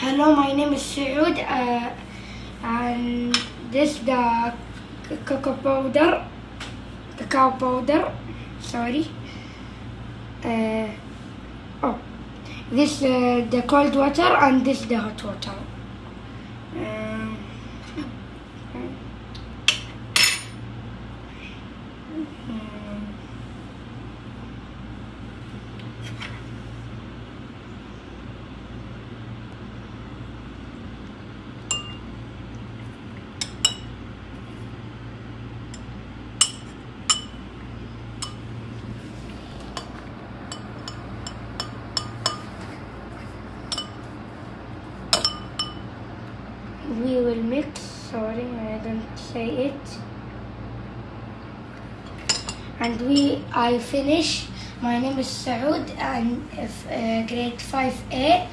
Hello, my name is Saud, uh, and this the cocoa powder, cacao powder. Sorry. Uh, oh, this uh, the cold water and this the hot water. We will mix. Sorry, I didn't say it. And we, I finish. My name is Saud, and uh, grade 5A.